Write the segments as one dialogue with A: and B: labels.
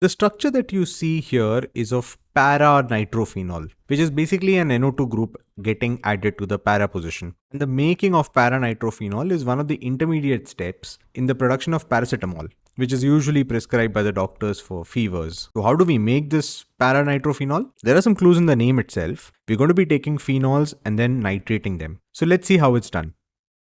A: The structure that you see here is of para-nitrophenol, which is basically an NO2 group getting added to the para position. And the making of para-nitrophenol is one of the intermediate steps in the production of paracetamol, which is usually prescribed by the doctors for fevers. So how do we make this para-nitrophenol? There are some clues in the name itself. We're going to be taking phenols and then nitrating them. So let's see how it's done.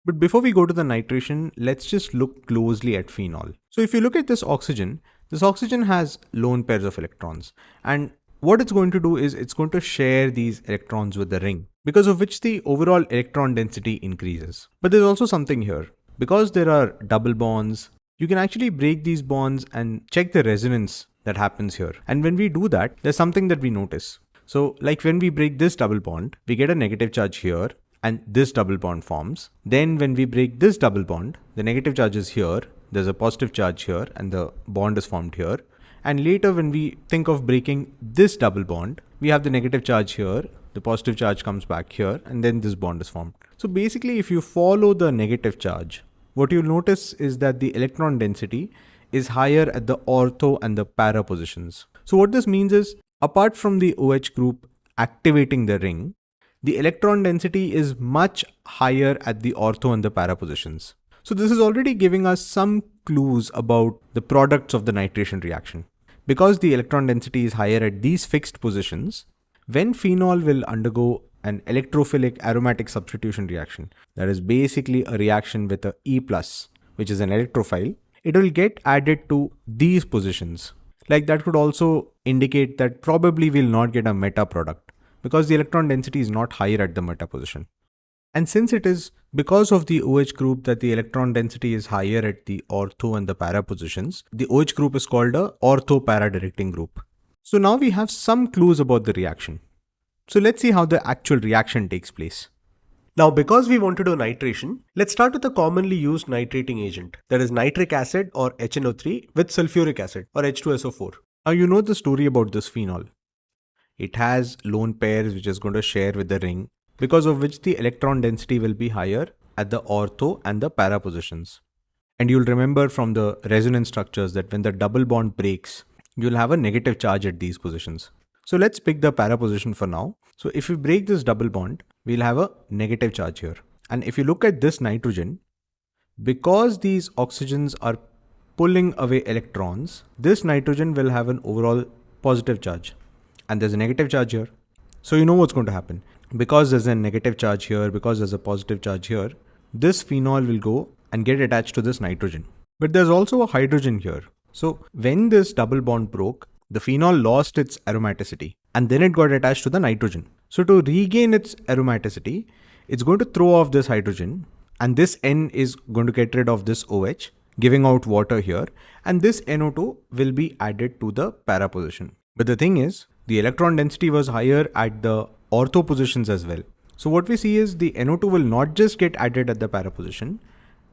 A: But before we go to the nitration, let's just look closely at phenol. So if you look at this oxygen, this oxygen has lone pairs of electrons and what it's going to do is it's going to share these electrons with the ring because of which the overall electron density increases. But there's also something here. Because there are double bonds, you can actually break these bonds and check the resonance that happens here. And when we do that, there's something that we notice. So like when we break this double bond, we get a negative charge here and this double bond forms. Then when we break this double bond, the negative charge is here there's a positive charge here and the bond is formed here. And later when we think of breaking this double bond, we have the negative charge here, the positive charge comes back here, and then this bond is formed. So basically, if you follow the negative charge, what you'll notice is that the electron density is higher at the ortho and the para positions. So what this means is, apart from the OH group activating the ring, the electron density is much higher at the ortho and the para positions. So this is already giving us some clues about the products of the nitration reaction. Because the electron density is higher at these fixed positions, when phenol will undergo an electrophilic aromatic substitution reaction, that is basically a reaction with a E+, which is an electrophile, it will get added to these positions. Like that could also indicate that probably we'll not get a meta product because the electron density is not higher at the meta position. And since it is because of the OH group that the electron density is higher at the ortho and the para positions, the OH group is called a ortho-para directing group. So now we have some clues about the reaction. So let's see how the actual reaction takes place.
B: Now because we want to do nitration, let's start with a commonly used nitrating agent that is nitric acid or HNO3 with sulfuric acid or H2SO4.
A: Now you know the story about this phenol. It has lone pairs which is going to share with the ring because of which the electron density will be higher at the ortho and the para positions. And you'll remember from the resonance structures that when the double bond breaks, you'll have a negative charge at these positions. So let's pick the para position for now. So if we break this double bond, we'll have a negative charge here. And if you look at this nitrogen, because these oxygens are pulling away electrons, this nitrogen will have an overall positive charge. And there's a negative charge here. So you know what's going to happen because there's a negative charge here, because there's a positive charge here, this phenol will go and get attached to this nitrogen. But there's also a hydrogen here. So when this double bond broke, the phenol lost its aromaticity and then it got attached to the nitrogen. So to regain its aromaticity, it's going to throw off this hydrogen and this N is going to get rid of this OH, giving out water here. And this NO2 will be added to the para position. But the thing is, the electron density was higher at the ortho positions as well. So what we see is the NO2 will not just get added at the para position,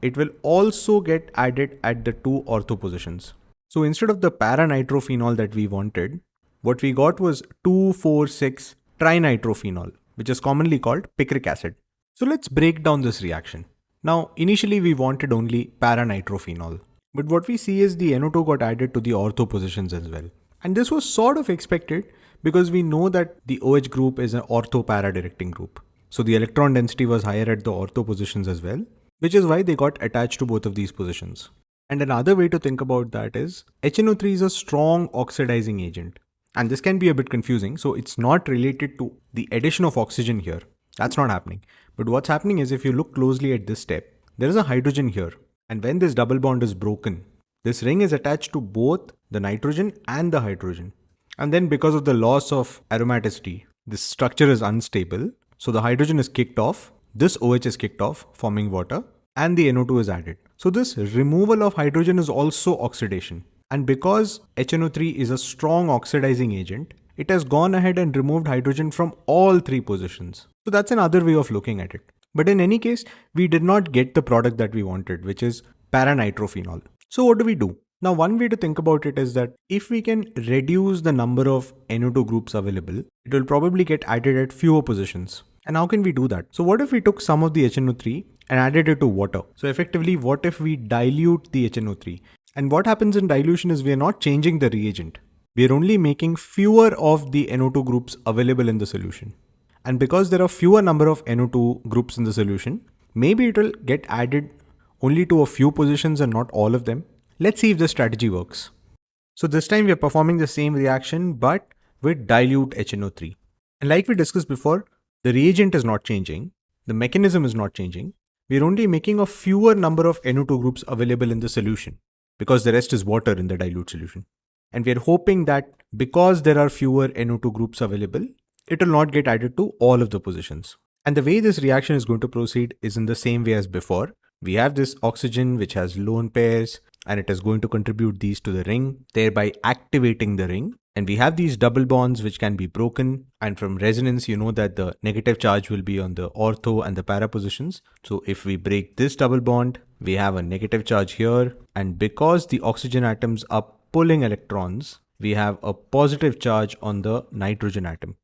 A: it will also get added at the two ortho positions. So instead of the para-nitrophenol that we wanted, what we got was 2,4,6 trinitrophenol, which is commonly called picric acid. So let's break down this reaction. Now, initially we wanted only para-nitrophenol, but what we see is the NO2 got added to the ortho positions as well. And this was sort of expected because we know that the OH group is an ortho-para directing group. So the electron density was higher at the ortho positions as well, which is why they got attached to both of these positions. And another way to think about that is HNO3 is a strong oxidizing agent. And this can be a bit confusing. So it's not related to the addition of oxygen here. That's not happening. But what's happening is if you look closely at this step, there is a hydrogen here. And when this double bond is broken, this ring is attached to both the nitrogen and the hydrogen. And then because of the loss of aromaticity, this structure is unstable. So the hydrogen is kicked off, this OH is kicked off, forming water, and the NO2 is added. So this removal of hydrogen is also oxidation. And because HNO3 is a strong oxidizing agent, it has gone ahead and removed hydrogen from all three positions. So that's another way of looking at it. But in any case, we did not get the product that we wanted, which is paranitrophenol. So what do we do? Now, one way to think about it is that if we can reduce the number of NO2 groups available, it will probably get added at fewer positions. And how can we do that? So what if we took some of the HNO3 and added it to water? So effectively, what if we dilute the HNO3 And what happens in dilution is we are not changing the reagent. We are only making fewer of the NO2 groups available in the solution. And because there are fewer number of NO2 groups in the solution, maybe it will get added only to a few positions and not all of them. Let's see if the strategy works. So this time we are performing the same reaction but with dilute HNO3. And like we discussed before, the reagent is not changing, the mechanism is not changing. We're only making a fewer number of NO2 groups available in the solution because the rest is water in the dilute solution. And we're hoping that because there are fewer NO2 groups available, it will not get added to all of the positions. And the way this reaction is going to proceed is in the same way as before. We have this oxygen which has lone pairs and it is going to contribute these to the ring, thereby activating the ring. And we have these double bonds which can be broken. And from resonance, you know that the negative charge will be on the ortho and the para positions. So if we break this double bond, we have a negative charge here. And because the oxygen atoms are pulling electrons, we have a positive charge on the nitrogen atom.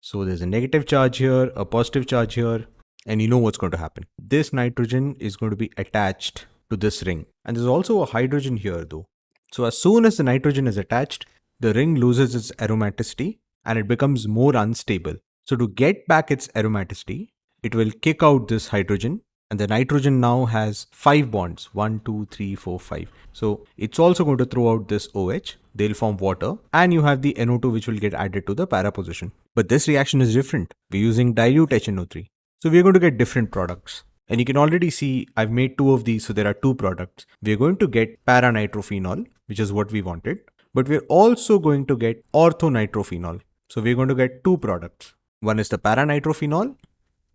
A: So there's a negative charge here, a positive charge here, and you know what's going to happen. This nitrogen is going to be attached to this ring. And there's also a hydrogen here though. So as soon as the nitrogen is attached, the ring loses its aromaticity and it becomes more unstable. So to get back its aromaticity, it will kick out this hydrogen. And the nitrogen now has five bonds one two three four five. So it's also going to throw out this oh they'll form water. And you have the no2 which will get added to the para position but this reaction is different. We're using dilute hno3 so we're going to get different products and you can already see I've made two of these so there are two products we're going to get paranitrophenol which is what we wanted but we're also going to get orthonitrophenol so we're going to get two products one is the paranitrophenol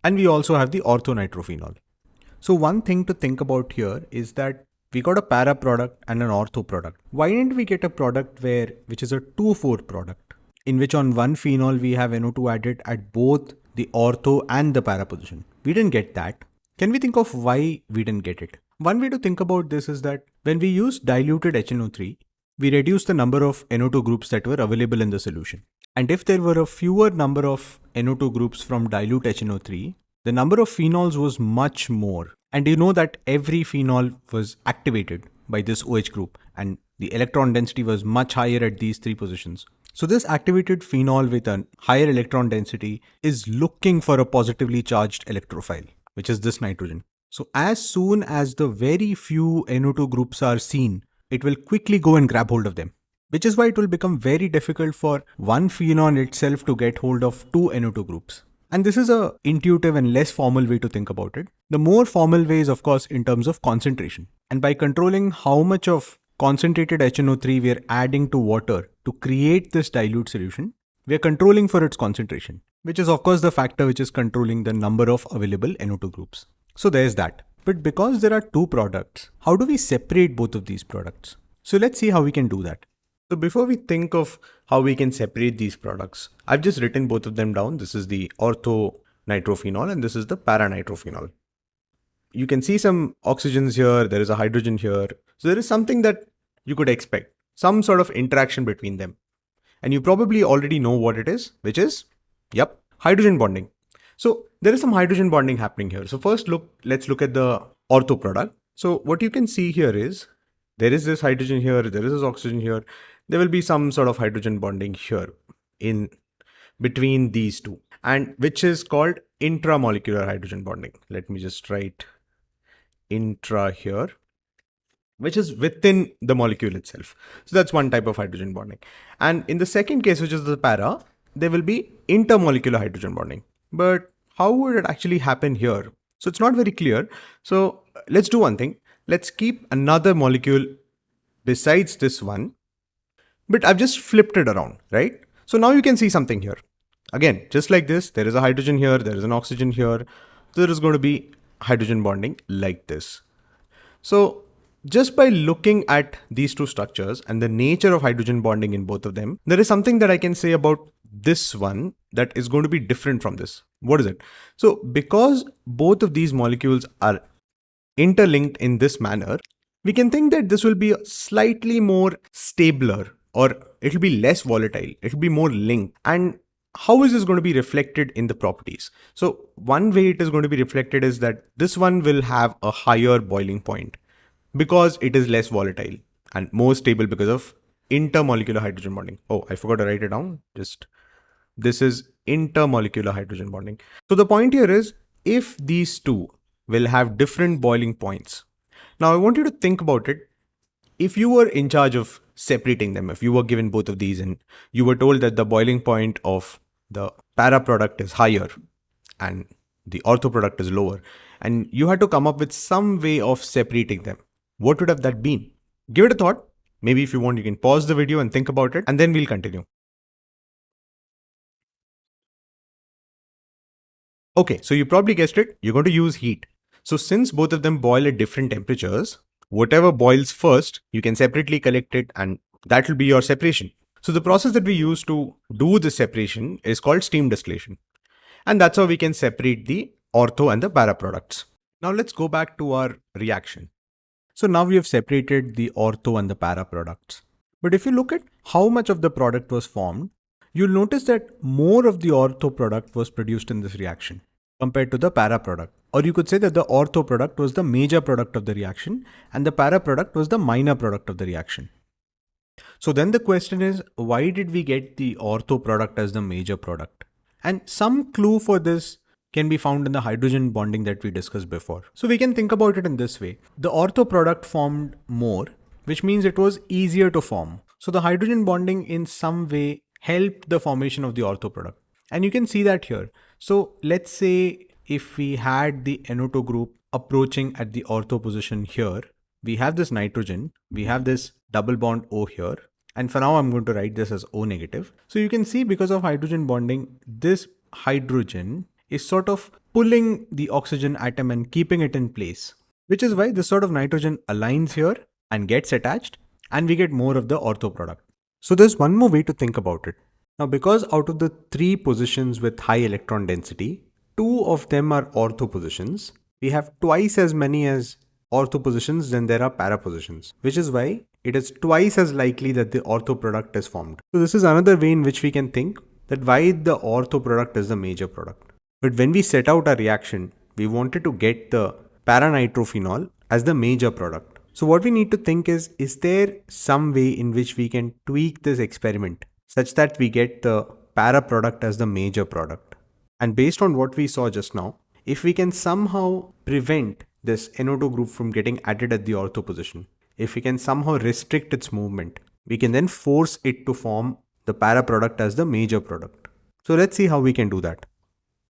A: and we also have the orthonitrophenol so one thing to think about here is that we got a para product and an ortho product. Why didn't we get a product where, which is a 2,4 product, in which on one phenol we have NO2 added at both the ortho and the para position? We didn't get that. Can we think of why we didn't get it? One way to think about this is that when we use diluted HNO3, we reduce the number of NO2 groups that were available in the solution. And if there were a fewer number of NO2 groups from dilute HNO3, the number of phenols was much more. And you know that every phenol was activated by this OH group and the electron density was much higher at these three positions. So this activated phenol with a higher electron density is looking for a positively charged electrophile, which is this nitrogen. So as soon as the very few NO2 groups are seen, it will quickly go and grab hold of them, which is why it will become very difficult for one phenol itself to get hold of two NO2 groups. And this is a intuitive and less formal way to think about it. The more formal way is of course in terms of concentration. And by controlling how much of concentrated HNO3 we are adding to water to create this dilute solution, we are controlling for its concentration, which is of course the factor which is controlling the number of available NO2 groups. So there's that. But because there are two products, how do we separate both of these products? So let's see how we can do that. So before we think of how we can separate these products, I've just written both of them down. This is the ortho nitrophenol and this is the paranitrophenol. You can see some oxygens here, there is a hydrogen here. So there is something that you could expect, some sort of interaction between them. And you probably already know what it is, which is, yep, hydrogen bonding. So there is some hydrogen bonding happening here. So first look, let's look at the ortho product. So what you can see here is there is this hydrogen here, there is this oxygen here, there will be some sort of hydrogen bonding here in between these two and which is called intramolecular hydrogen bonding. Let me just write intra here which is within the molecule itself. So that's one type of hydrogen bonding. And in the second case, which is the para, there will be intermolecular hydrogen bonding. But how would it actually happen here? So it's not very clear. So let's do one thing. Let's keep another molecule besides this one but I've just flipped it around, right? So now you can see something here. Again, just like this, there is a hydrogen here, there is an oxygen here. So there is going to be hydrogen bonding like this. So just by looking at these two structures and the nature of hydrogen bonding in both of them, there is something that I can say about this one that is going to be different from this. What is it? So because both of these molecules are interlinked in this manner, we can think that this will be slightly more stabler or it'll be less volatile, it'll be more linked. And how is this going to be reflected in the properties? So one way it is going to be reflected is that this one will have a higher boiling point because it is less volatile. and more stable because of intermolecular hydrogen bonding. Oh, I forgot to write it down. Just this is intermolecular hydrogen bonding. So the point here is if these two will have different boiling points. Now I want you to think about it. If you were in charge of separating them, if you were given both of these and you were told that the boiling point of the para product is higher and the ortho product is lower, and you had to come up with some way of separating them, what would have that been? Give it a thought. Maybe if you want, you can pause the video and think about it, and then we'll continue. Okay, so you probably guessed it, you're going to use heat. So since both of them boil at different temperatures, whatever boils first, you can separately collect it and that will be your separation. So the process that we use to do the separation is called steam distillation. And that's how we can separate the ortho and the para products. Now let's go back to our reaction. So now we have separated the ortho and the para products. But if you look at how much of the product was formed, you'll notice that more of the ortho product was produced in this reaction compared to the para product. Or you could say that the ortho product was the major product of the reaction and the para product was the minor product of the reaction. So then the question is, why did we get the ortho product as the major product? And some clue for this can be found in the hydrogen bonding that we discussed before. So we can think about it in this way. The ortho product formed more, which means it was easier to form. So the hydrogen bonding in some way helped the formation of the ortho product. And you can see that here. So let's say if we had the NO2 group approaching at the ortho position here, we have this nitrogen, we have this double bond O here, and for now I'm going to write this as O negative. So you can see because of hydrogen bonding, this hydrogen is sort of pulling the oxygen atom and keeping it in place, which is why this sort of nitrogen aligns here and gets attached and we get more of the ortho product. So there's one more way to think about it. Now because out of the three positions with high electron density, two of them are ortho positions, we have twice as many as ortho positions than there are para positions, which is why it is twice as likely that the ortho product is formed. So this is another way in which we can think that why the ortho product is the major product. But when we set out our reaction, we wanted to get the paranitrophenol as the major product. So what we need to think is, is there some way in which we can tweak this experiment such that we get the para product as the major product? And based on what we saw just now, if we can somehow prevent this NO2 group from getting added at the ortho position, if we can somehow restrict its movement, we can then force it to form the para product as the major product. So let's see how we can do that.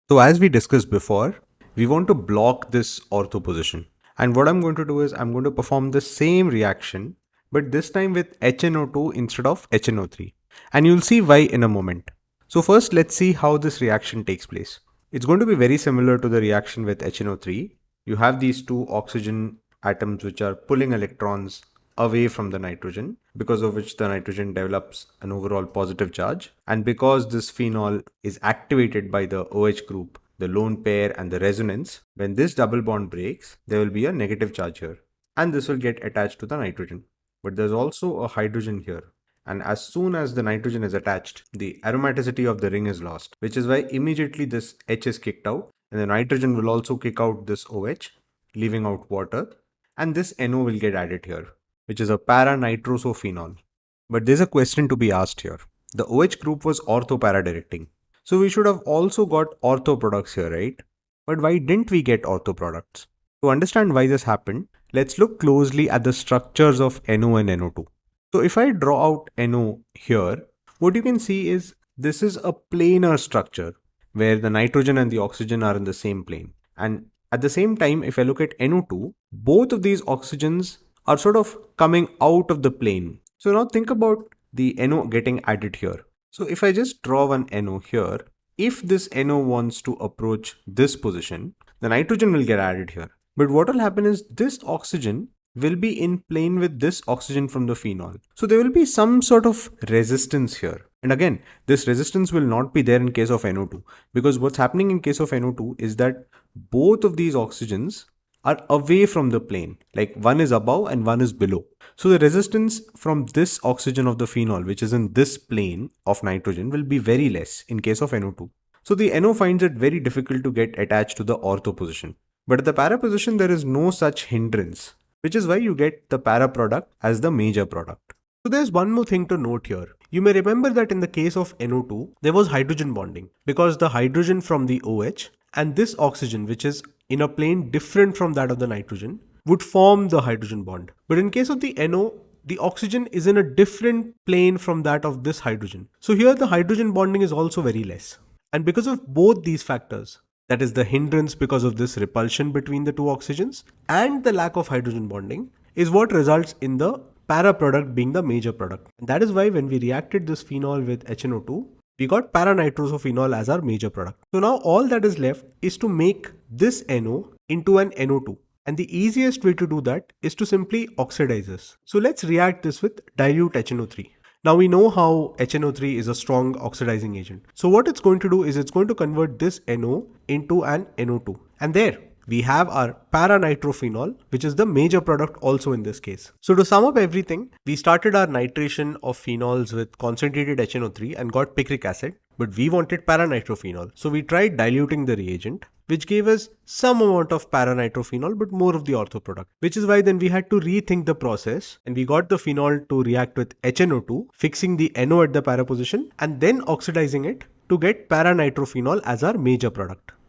A: So as we discussed before, we want to block this ortho position. And what I'm going to do is I'm going to perform the same reaction, but this time with HNO2 instead of HNO3. And you'll see why in a moment. So first let's see how this reaction takes place. It's going to be very similar to the reaction with HNO3. You have these two oxygen atoms which are pulling electrons away from the nitrogen because of which the nitrogen develops an overall positive charge and because this phenol is activated by the OH group the lone pair and the resonance when this double bond breaks there will be a negative charge here and this will get attached to the nitrogen but there's also a hydrogen here and as soon as the nitrogen is attached the aromaticity of the ring is lost which is why immediately this H is kicked out and the nitrogen will also kick out this OH leaving out water and this NO will get added here, which is a para-nitrosophenol. But there's a question to be asked here. The OH group was ortho-para directing. So we should have also got ortho products here, right? But why didn't we get ortho products? To understand why this happened, let's look closely at the structures of NO and NO2. So if I draw out NO here, what you can see is this is a planar structure where the nitrogen and the oxygen are in the same plane. And at the same time, if I look at NO2, both of these oxygens are sort of coming out of the plane. So now think about the NO getting added here. So if I just draw one NO here, if this NO wants to approach this position, the nitrogen will get added here. But what will happen is this oxygen will be in plane with this oxygen from the phenol. So there will be some sort of resistance here. And again, this resistance will not be there in case of NO2 because what's happening in case of NO2 is that both of these oxygens are away from the plane, like one is above and one is below. So the resistance from this oxygen of the phenol, which is in this plane of nitrogen, will be very less in case of NO2. So the NO finds it very difficult to get attached to the ortho position. But at the para position, there is no such hindrance.
B: which is why you get the para product as the major product. So there's one more thing to note here. You may remember that in the case of NO2, there was hydrogen bonding because the hydrogen from the OH and this oxygen, which is in a plane different from that of the nitrogen, would form the hydrogen bond. But in case of the NO, the oxygen is in a different plane from that of this hydrogen. So here the hydrogen bonding is also very less. And because of both these factors, that is the hindrance because of this repulsion between the two oxygens and the lack of hydrogen bonding is what results in the para product being the major product. And that is why when we reacted this phenol with HNO2, we got para-nitrosophenol as our major product. So now all that is left is to make this NO into an NO2. And the easiest way to do that is to simply oxidize this. So let's react this with dilute HNO3. Now we know how HNO3 is a strong oxidizing agent. So what it's going to do is it's going to convert this NO into an NO2. And there, we have our para-nitrophenol, which is the major product also in this case. So to sum up everything, we started our nitration of phenols with concentrated HNO3 and got picric acid, but we wanted para-nitrophenol. So we tried diluting the reagent, which gave us some amount of para-nitrophenol, but more of the ortho product, which is why then we had to rethink the process and we got the phenol to react with HNO2, fixing the NO at the para position and then oxidizing it to get para-nitrophenol as our major product.